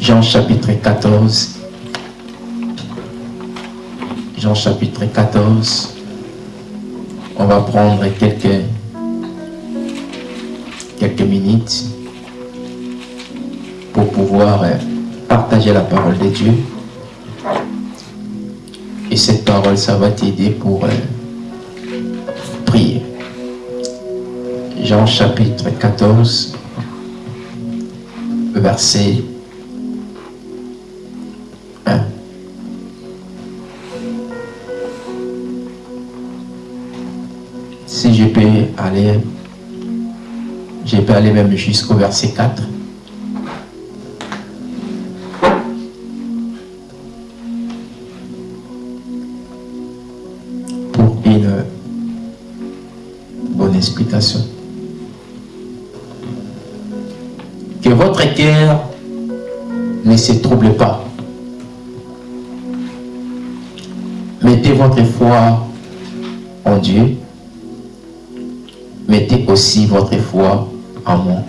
Jean chapitre 14. Jean chapitre 14. On va prendre quelques, quelques minutes pour pouvoir euh, partager la parole de Dieu. Et cette parole, ça va t'aider pour euh, prier. Jean chapitre 14, verset aller, je peux aller même jusqu'au verset 4. Pour une bonne explication. Que votre cœur ne se trouble pas. Mettez votre foi en Dieu. Mettez aussi votre foi en moi.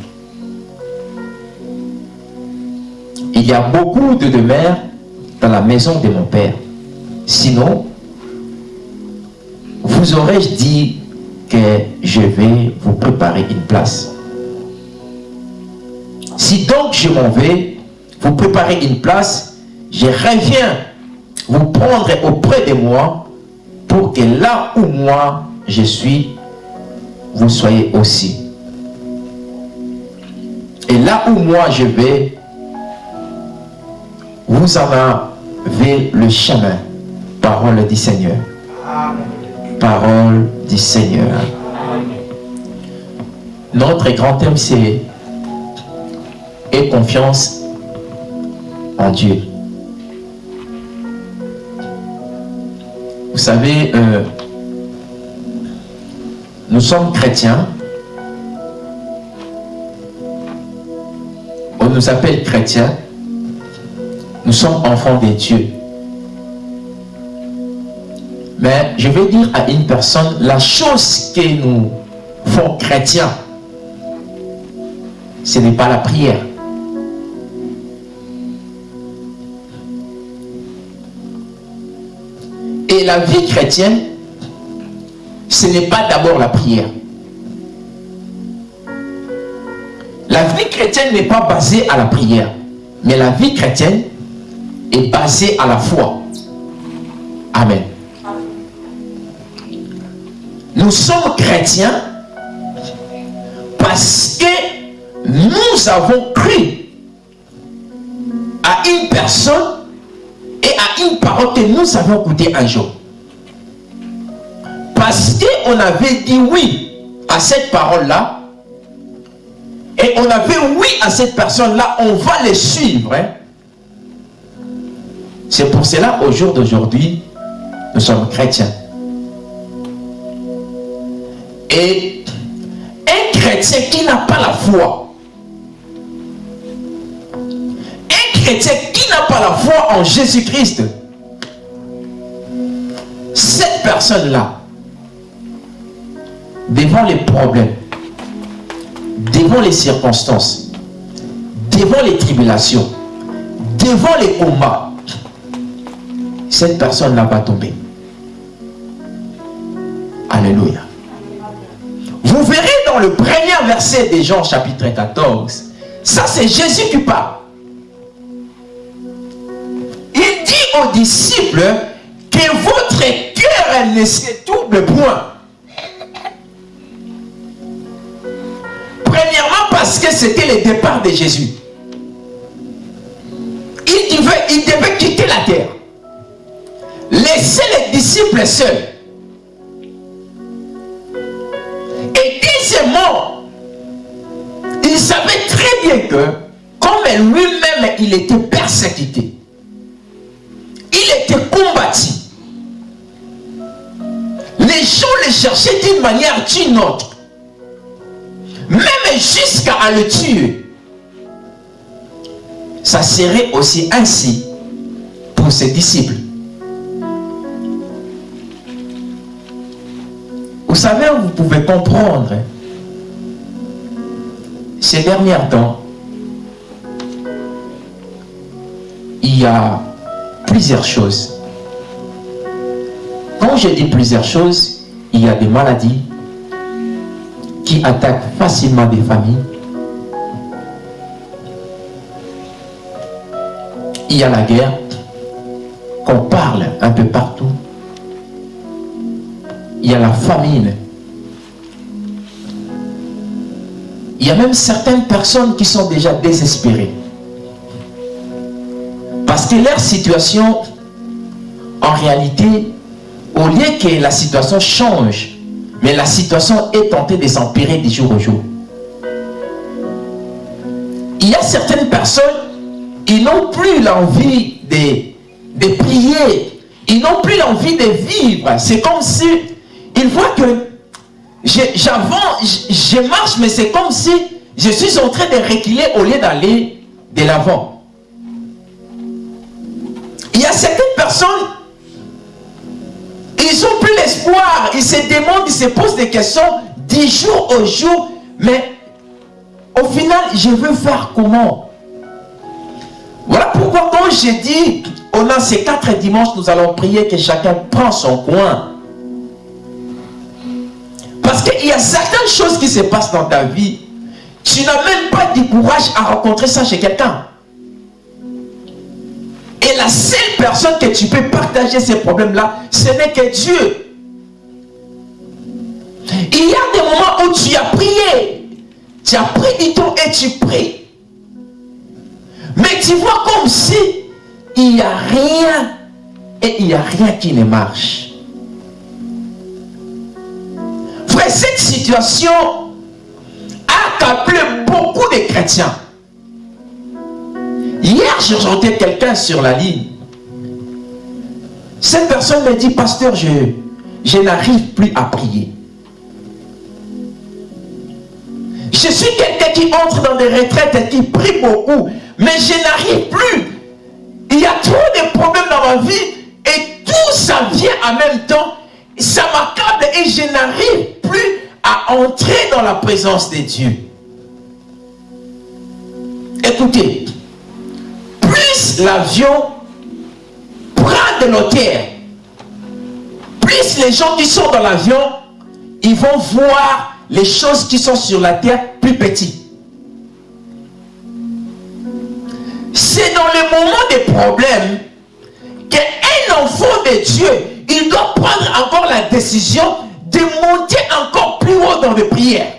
Il y a beaucoup de demeures dans la maison de mon Père. Sinon, vous aurais-je dit que je vais vous préparer une place? Si donc je m'en vais, vous préparer une place, je reviens vous prendre auprès de moi pour que là où moi je suis, vous soyez aussi. Et là où moi je vais, vous en avez le chemin. Parole du Seigneur. Parole du Seigneur. Notre grand thème, c'est et confiance en Dieu. Vous savez, euh, nous sommes chrétiens. On nous appelle chrétiens. Nous sommes enfants de Dieu. Mais je vais dire à une personne, la chose que nous font chrétiens, ce n'est pas la prière. Et la vie chrétienne, ce n'est pas d'abord la prière. La vie chrétienne n'est pas basée à la prière, mais la vie chrétienne est basée à la foi. Amen. Nous sommes chrétiens parce que nous avons cru à une personne et à une parole que nous avons écoutée un jour. Parce qu'on avait dit oui à cette parole-là, et on avait oui à cette personne-là, on va les suivre. Hein. C'est pour cela, au jour d'aujourd'hui, nous sommes chrétiens. Et un chrétien qui n'a pas la foi, un chrétien qui n'a pas la foi en Jésus-Christ, cette personne-là, devant les problèmes, devant les circonstances, devant les tribulations, devant les combats, cette personne n'a pas tombé. Alléluia. Vous verrez dans le premier verset de Jean chapitre 14, ça c'est Jésus qui parle. Il dit aux disciples que votre cœur ne se double point. Parce que c'était le départ de Jésus. Il devait, il devait quitter la terre. Laisser les disciples seuls. Et deuxièmement, il savait très bien que, comme lui-même, il était persécuté, il était combattu. Les gens le cherchaient d'une manière d'une autre. Jusqu'à le tuer. Ça serait aussi ainsi pour ses disciples. Vous savez, vous pouvez comprendre ces derniers temps, il y a plusieurs choses. Quand je dis plusieurs choses, il y a des maladies qui attaquent facilement des familles. Il y a la guerre qu'on parle un peu partout. Il y a la famine. Il y a même certaines personnes qui sont déjà désespérées. Parce que leur situation, en réalité, au lieu que la situation change, mais la situation est tentée de s'empirer du jour au jour. Il y a certaines personnes, ils n'ont plus l'envie de, de prier, ils n'ont plus l'envie de vivre. C'est comme si, ils voient que j'avance, je marche, mais c'est comme si je suis en train de reculer au lieu d'aller de l'avant. Il y a certaines personnes, ils n'ont plus l'espoir, ils se demandent, ils se posent des questions du jour au jour, mais au final, je veux faire comment? Voilà pourquoi quand j'ai dit, on a ces quatre dimanches, nous allons prier que chacun prend son coin. Parce qu'il y a certaines choses qui se passent dans ta vie, tu n'as même pas du courage à rencontrer ça chez quelqu'un. Et la seule personne que tu peux partager ces problèmes-là, ce n'est que Dieu. Il y a des moments où tu as prié. Tu as pris du temps et tu pries. Mais tu vois comme si il n'y a rien et il n'y a rien qui ne marche. Frère, cette situation a appelé beaucoup de chrétiens. Hier, j'ai rejoint quelqu'un sur la ligne. Cette personne me dit, pasteur, je, je n'arrive plus à prier. Je suis quelqu'un qui entre dans des retraites et qui prie beaucoup, mais je n'arrive plus. Il y a trop de problèmes dans ma vie et tout ça vient en même temps. Ça m'accable et je n'arrive plus à entrer dans la présence de Dieu. Écoutez, plus l'avion prend de l'hauteur, plus les gens qui sont dans l'avion, ils vont voir les choses qui sont sur la terre plus petites. C'est dans les moments des problèmes qu'un enfant de Dieu, il doit prendre encore la décision de monter encore plus haut dans les prières.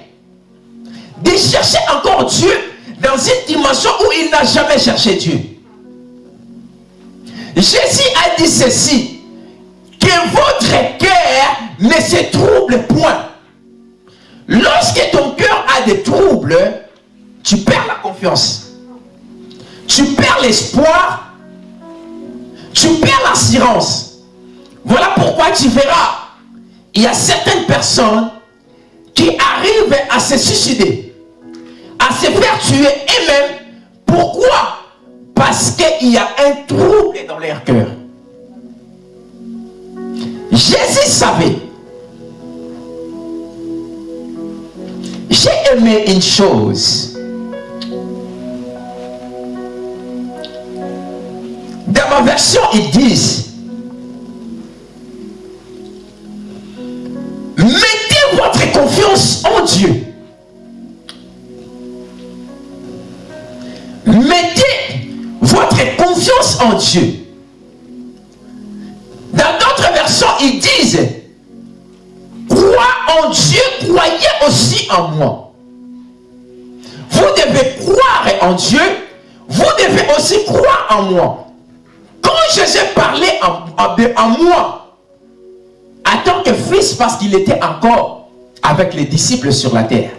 De chercher encore Dieu dans une dimension où il n'a jamais cherché Dieu. Jésus a dit ceci, que votre cœur ne se trouble point. Lorsque ton cœur a des troubles, tu perds la confiance. Tu perds l'espoir. Tu perds l'assurance. Voilà pourquoi tu verras, il y a certaines personnes qui arrivent à se suicider, à se faire tuer eux-mêmes. Pourquoi? Parce qu'il y a un trouble dans leur cœur. Jésus savait J'ai aimé une chose. Dans ma version, ils disent Mettez votre confiance en Dieu. Mettez Dieu. Dans d'autres versions, ils disent Crois en Dieu, croyez aussi en moi. Vous devez croire en Dieu, vous devez aussi croire en moi. Quand Jésus parlait en, en moi, en tant que fils, parce qu'il était encore avec les disciples sur la terre.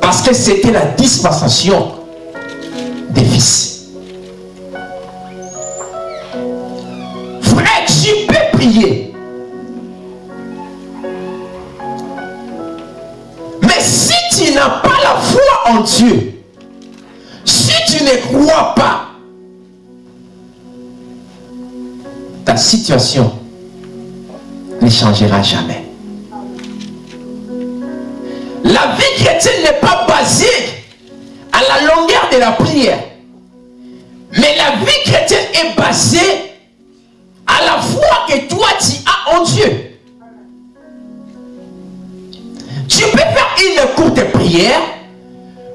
Parce que c'était la dispensation des fils. Frère, tu peux prier. Mais si tu n'as pas la foi en Dieu, si tu ne crois pas, ta situation ne changera jamais. La vie chrétienne n'est pas basée à la longueur de la prière. Mais la vie chrétienne est basée à la foi que toi tu as en Dieu. Tu peux faire une courte prière,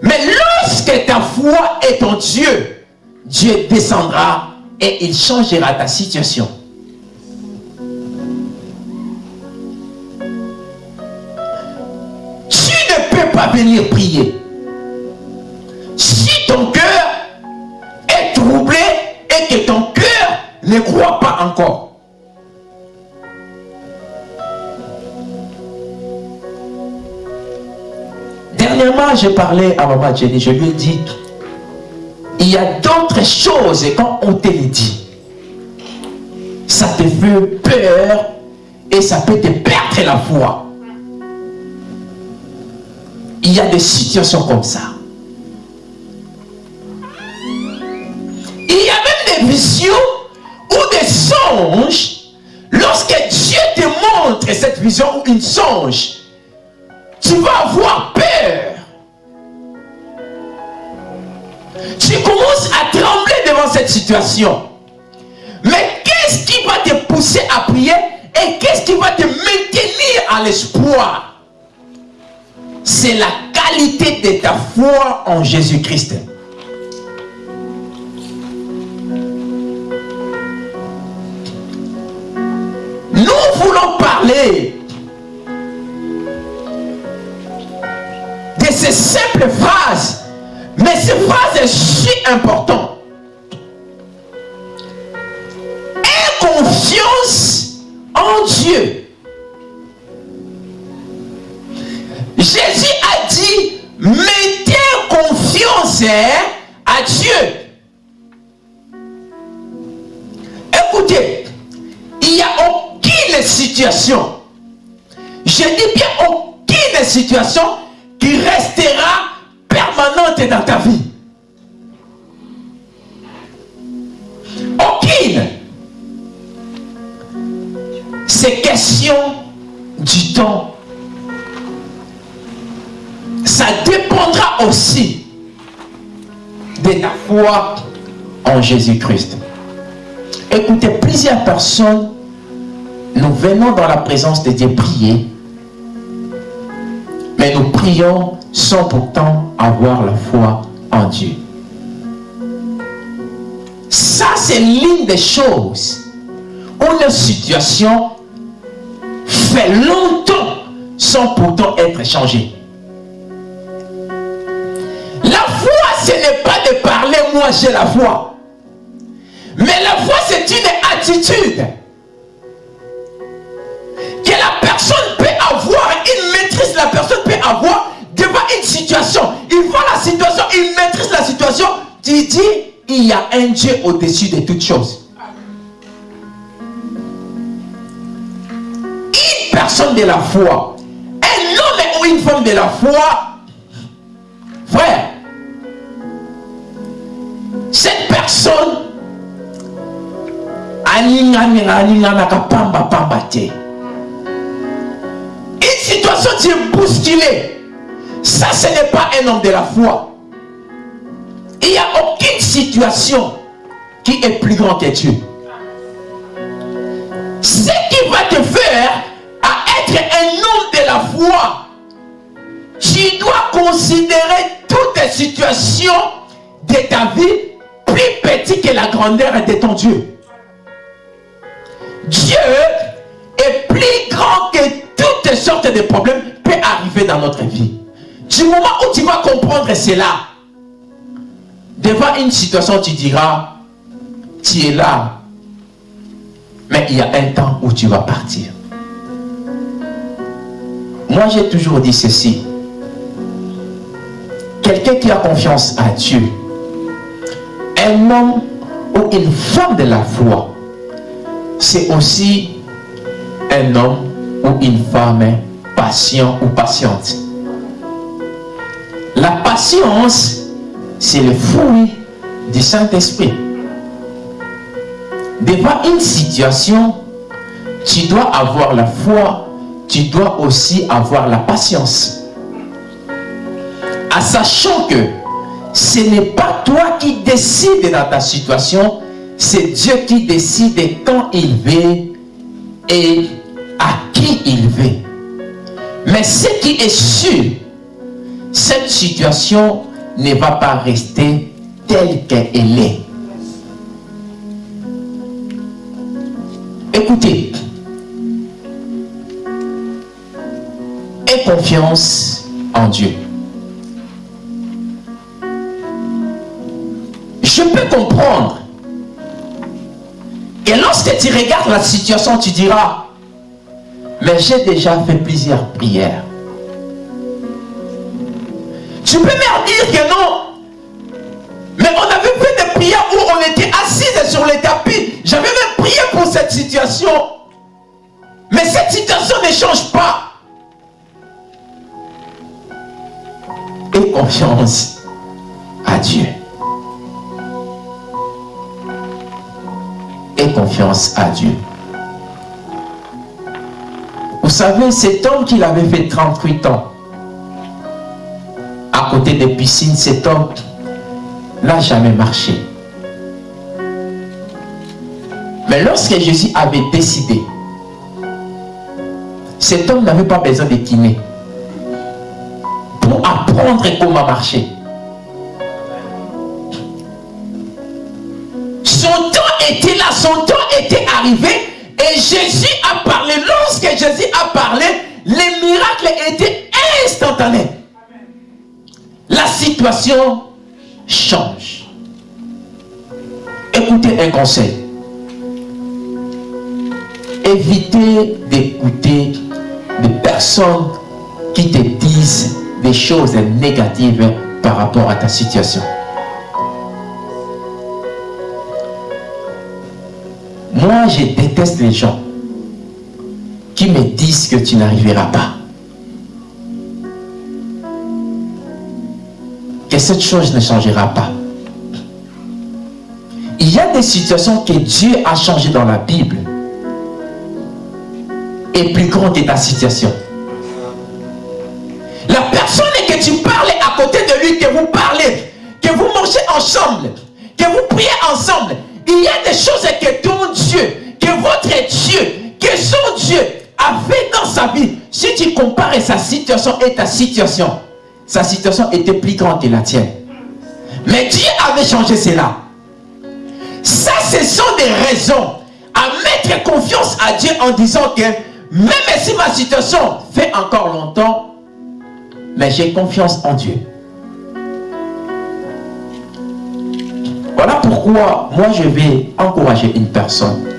mais lorsque ta foi est en Dieu, Dieu descendra et il changera ta situation. Tu ne peux pas venir prier. Ne croit pas encore. Dernièrement, j'ai parlé à maman Jenny, je lui ai dit, il y a d'autres choses quand on te les dit, ça te fait peur et ça peut te perdre la foi. Il y a des situations comme ça. Il y a même des visions ou des songes. Lorsque Dieu te montre cette vision ou une songe, tu vas avoir peur. Tu commences à trembler devant cette situation. Mais qu'est-ce qui va te pousser à prier et qu'est-ce qui va te maintenir à l'espoir? C'est la qualité de ta foi en Jésus-Christ. De ces simples phrases mais cette phrase est si importante. Aie confiance en Dieu. Jésus a dit, mettez confiance à Dieu. Je dis bien aucune situation qui restera permanente dans ta vie. Aucune. C'est question du temps. Ça dépendra aussi de ta foi en Jésus-Christ. Écoutez, plusieurs personnes, venons dans la présence de Dieu prier, mais nous prions sans pourtant avoir la foi en Dieu. Ça, c'est l'une des choses où la situation fait longtemps sans pourtant être changée. La foi, ce n'est pas de parler, moi j'ai la foi. Mais la foi, c'est une attitude personne peut avoir, une maîtrise, la personne peut avoir devant une situation, il voit la situation, il maîtrise la situation, tu dis, il y a un Dieu au-dessus de toutes choses. Une personne de la foi, un homme ou une femme de la foi, frère, cette personne, situation qui est bousculée ça, ce n'est pas un homme de la foi. Il n'y a aucune situation qui est plus grande que Dieu. Ce qui va te faire à être un homme de la foi, tu dois considérer toutes les situations de ta vie plus petites que la grandeur de ton Dieu. Dieu est plus grand que toutes sortes de problèmes peuvent arriver dans notre vie. Du moment où tu vas comprendre cela, devant une situation, tu diras, tu es là, mais il y a un temps où tu vas partir. Moi, j'ai toujours dit ceci. Quelqu'un qui a confiance à Dieu, un homme ou une femme de la foi, c'est aussi un homme ou une femme patient ou patiente. La patience, c'est le fruit du Saint-Esprit. Devant une situation, tu dois avoir la foi, tu dois aussi avoir la patience. En sachant que ce n'est pas toi qui décides dans ta situation, c'est Dieu qui décide quand il veut et à qui il veut. Mais ce qui est sûr, cette situation ne va pas rester telle qu'elle est. Écoutez, aie confiance en Dieu. Je peux comprendre et lorsque tu regardes la situation, tu diras, mais j'ai déjà fait plusieurs prières. Tu peux me dire que non. Mais on avait fait des prières où on était assis sur les tapis. J'avais même prié pour cette situation. Mais cette situation ne change pas. Et confiance à Dieu. et confiance à Dieu. Vous savez, cet homme qu'il avait fait 38 ans, à côté des piscines, cet homme n'a jamais marché. Mais lorsque Jésus avait décidé, cet homme n'avait pas besoin de kiné pour apprendre comment marcher. Son temps était là, son temps était arrivé Jésus a parlé, les miracles étaient instantanés. La situation change. Écoutez un conseil. Évitez d'écouter des personnes qui te disent des choses négatives par rapport à ta situation. Moi, je déteste les gens qui me disent que tu n'arriveras pas. Que cette chose ne changera pas. Il y a des situations que Dieu a changées dans la Bible. Et plus grande que ta situation. La personne que tu parles à côté de lui, que vous parlez, que vous mangez ensemble, que vous priez ensemble, il y a des choses que ton Dieu, que votre Dieu, que son Dieu a fait dans sa vie. Si tu compares sa situation et ta situation, sa situation était plus grande que la tienne. Mais Dieu avait changé cela. Ça, ce sont des raisons à mettre confiance à Dieu en disant que même si ma situation fait encore longtemps, mais j'ai confiance en Dieu. Voilà pourquoi moi je vais encourager une personne.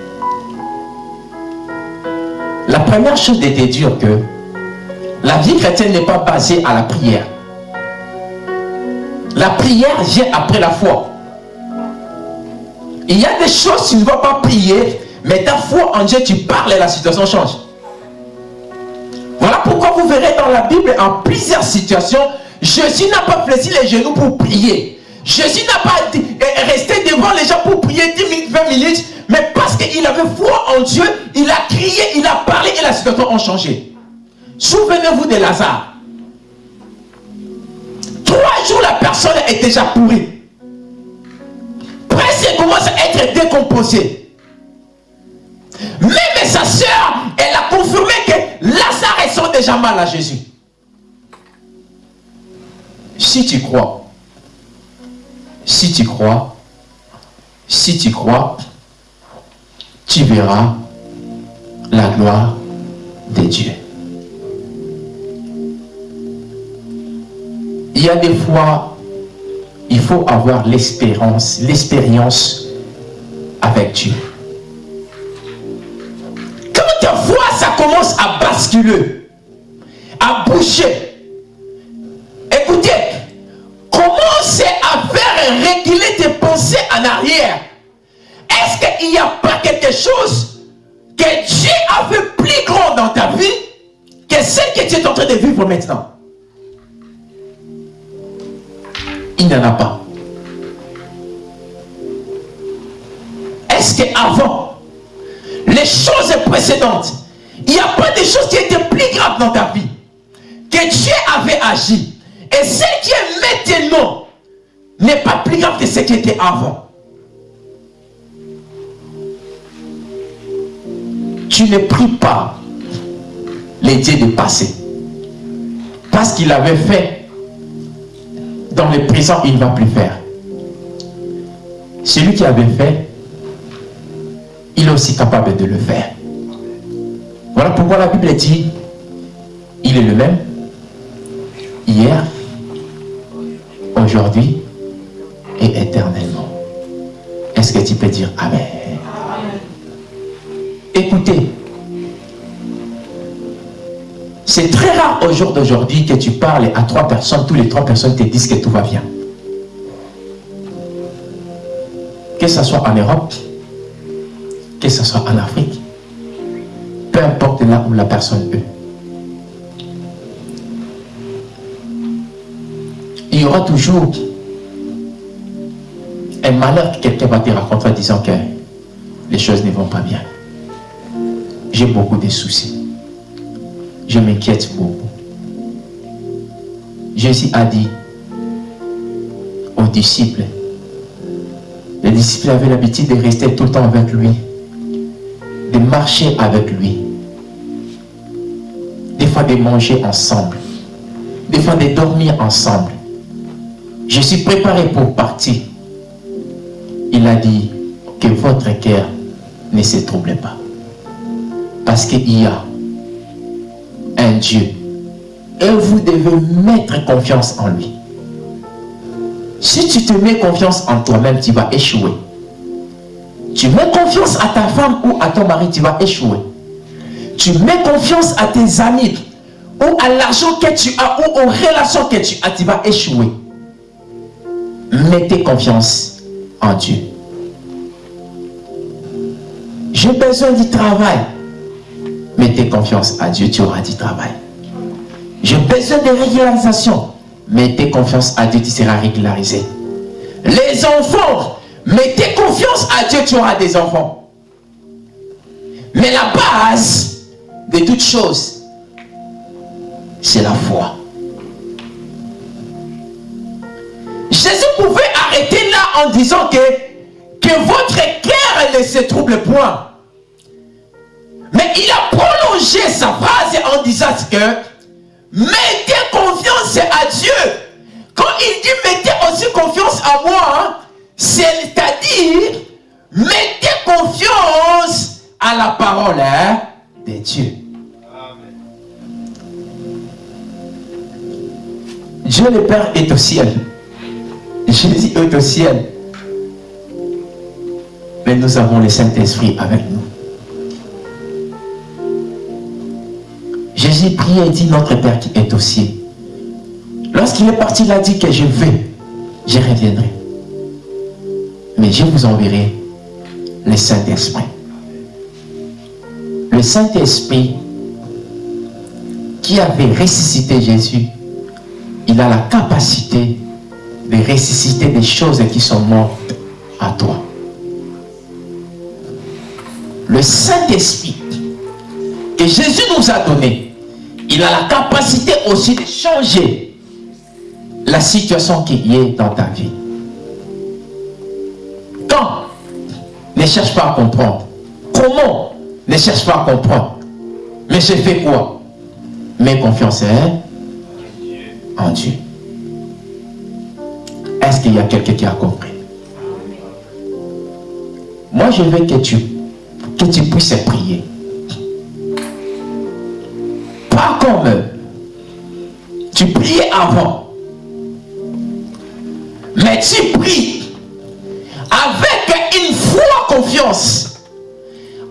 La première chose de te dire que la vie chrétienne n'est pas basée à la prière. La prière vient après la foi. Il y a des choses, tu ne vas pas prier, mais ta foi en Dieu, tu parles et la situation change. Voilà pourquoi vous verrez dans la Bible, en plusieurs situations, Jésus n'a pas fléchi les genoux pour prier. Jésus n'a pas resté devant les gens pour prier 10 minutes, 20 minutes, mais parce qu'il avait foi en Dieu, il a crié, il a parlé et la situation a changé. Souvenez-vous de Lazare. Trois jours, la personne est déjà pourrie. Presque commence à être décomposée. Même sa soeur, elle a confirmé que Lazare sont déjà mal à Jésus. Si tu crois, si tu crois, si tu crois, tu verras la gloire de Dieu. Il y a des fois, il faut avoir l'espérance, l'expérience avec Dieu. Quand ta foi, ça commence à basculer, à bouger, reculer tes pensées en arrière, est-ce qu'il n'y a pas quelque chose que Dieu a fait plus grand dans ta vie que celle que tu es en train de vivre maintenant? Il n'y en a pas. Est-ce qu'avant, les choses précédentes, il n'y a pas de choses qui étaient plus graves dans ta vie que Dieu avait agi? Et celle qui est maintenant n'est pas plus grave que ce qui était avant. Tu ne pries pas les dieux du passé. Parce qu'il avait fait dans le présent, il ne va plus faire. Celui qui avait fait, il est aussi capable de le faire. Voilà pourquoi la Bible dit, il est le même hier, aujourd'hui et éternellement. Est-ce que tu peux dire Amen? Écoutez, c'est très rare au jour d'aujourd'hui que tu parles à trois personnes, tous les trois personnes te disent que tout va bien. Que ce soit en Europe, que ce soit en Afrique, peu importe là où la personne est. Il y aura toujours un malheur que quelqu'un va te raconter en disant que les choses ne vont pas bien. J'ai beaucoup de soucis. Je m'inquiète beaucoup. Jésus a dit aux disciples, les disciples avaient l'habitude de rester tout le temps avec lui, de marcher avec lui, des fois de manger ensemble, des fois de dormir ensemble. Je suis préparé pour partir il a dit que votre cœur ne se trouble pas. Parce qu'il y a un Dieu. Et vous devez mettre confiance en lui. Si tu te mets confiance en toi-même, tu vas échouer. Tu mets confiance à ta femme ou à ton mari, tu vas échouer. Tu mets confiance à tes amis ou à l'argent que tu as ou aux relations que tu as, tu vas échouer. Mettez confiance en Dieu. J'ai besoin du travail. Mettez confiance à Dieu, tu auras du travail. J'ai besoin de régularisation. Mettez confiance à Dieu, tu seras régularisé. Les enfants, mettez confiance à Dieu, tu auras des enfants. Mais la base de toutes choses, c'est la foi. Jésus pouvait arrêter là en disant que, que votre cœur ne se trouble point. Mais il a prolongé sa phrase en disant que mettez confiance à Dieu. Quand il dit mettez aussi confiance à moi, c'est-à-dire mettez confiance à la parole hein, de Dieu. Dieu le Père est au ciel. Jésus est au ciel. Mais nous avons le Saint-Esprit avec nous. Jésus prie et dit Notre Père qui est au ciel. Lorsqu'il est parti, il a dit que je vais, je reviendrai. Mais je vous enverrai le Saint-Esprit. Le Saint-Esprit qui avait ressuscité Jésus, il a la capacité de ressusciter des choses qui sont mortes à toi. Le Saint-Esprit que Jésus nous a donné, il a la capacité aussi de changer la situation qui est dans ta vie. Quand Ne cherche pas à comprendre. Comment Ne cherche pas à comprendre. Mais je fais quoi? Mets confiance hein, en Dieu. Est-ce qu'il y a quelqu'un qui a compris? Moi, je veux que tu puisses prier. Pas comme tu priais avant. Mais tu pries avec une foi confiance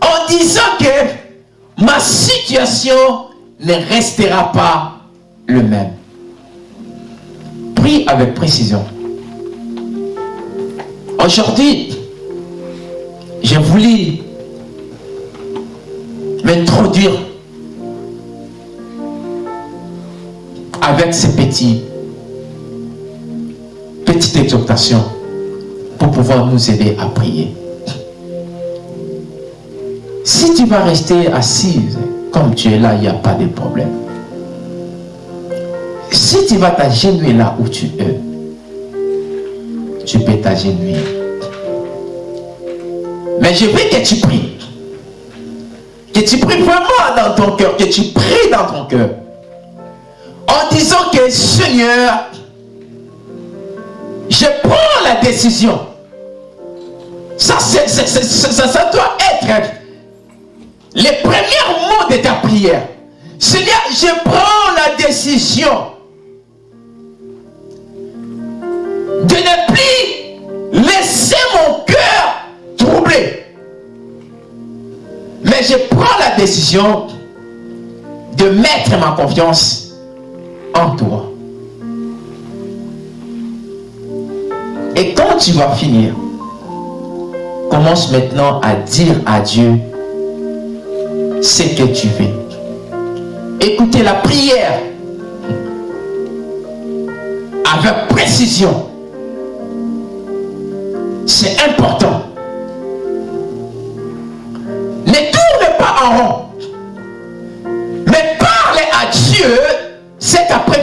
en disant que ma situation ne restera pas le même. Prie avec précision. Aujourd'hui, j'ai voulu m'introduire avec ces petits petites exhortations pour pouvoir nous aider à prier. Si tu vas rester assise comme tu es là, il n'y a pas de problème. Si tu vas t'agenouiller là où tu es, tu peux t'agenouiller. Mais je veux que tu pries. Que tu pries vraiment dans ton cœur, que tu pries dans ton cœur. En disant que Seigneur, je prends la décision. Ça, ça, doit être les premiers mots de ta prière. Seigneur, je prends la décision de ne plus laisser mon cœur troublé. Mais je prends la décision de mettre ma confiance toi. Et quand tu vas finir, commence maintenant à dire à Dieu ce que tu veux. Écoutez la prière avec précision. C'est important.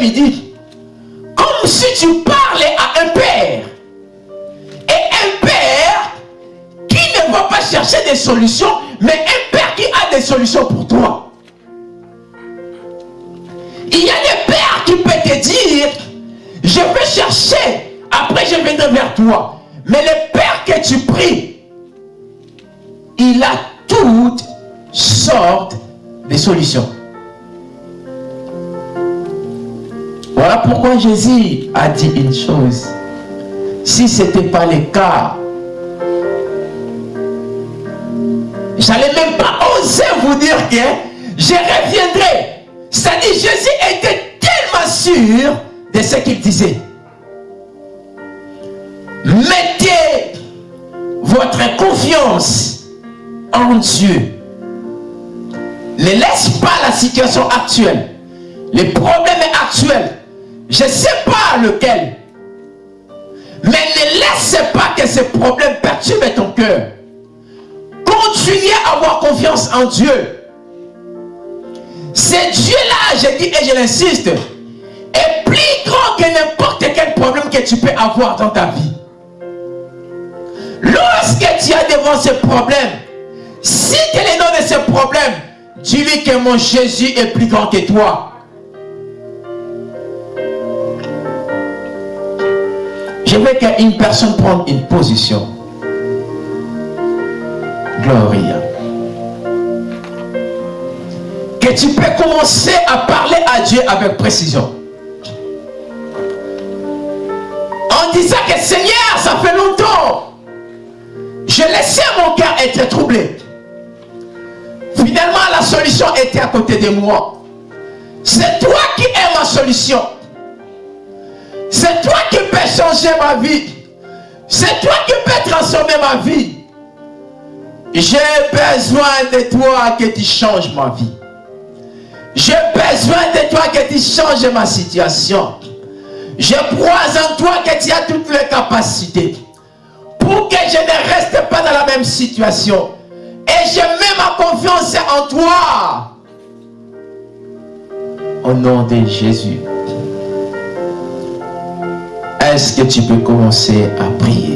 Après-midi. Comme si tu parlais à un père. Et un père qui ne va pas chercher des solutions, mais un père qui a des solutions pour toi. Il y a des pères qui peuvent te dire, je vais chercher, après je viendrai vers toi. Mais le Père que tu pries, il a toutes sortes de solutions. Voilà pourquoi Jésus a dit une chose. Si ce n'était pas le cas, j'allais même pas oser vous dire que je reviendrai. C'est-à-dire Jésus était tellement sûr de ce qu'il disait. Mettez votre confiance en Dieu. Ne laisse pas la situation actuelle, les problèmes actuels, je ne sais pas lequel, mais ne laisse pas que ces problèmes perturbent ton cœur. Continuez à avoir confiance en Dieu. C'est Dieu-là, je dis et je l'insiste, est plus grand que n'importe quel problème que tu peux avoir dans ta vie. Lorsque tu as devant ce problème, si tu es le nom de ce problème, dis-lui que mon Jésus est plus grand que toi. Je veux qu'une personne prenne une position. Gloria. Que tu peux commencer à parler à Dieu avec précision. En disant que Seigneur, ça fait longtemps je laissais mon cœur être troublé. Finalement, la solution était à côté de moi. C'est toi qui es ma solution. C'est toi qui peux changer ma vie. C'est toi qui peux transformer ma vie. J'ai besoin de toi que tu changes ma vie. J'ai besoin de toi que tu changes ma situation. Je crois en toi que tu as toutes les capacités pour que je ne reste pas dans la même situation. Et je mets ma confiance en toi. Au nom de Jésus. Est-ce que tu peux commencer à prier?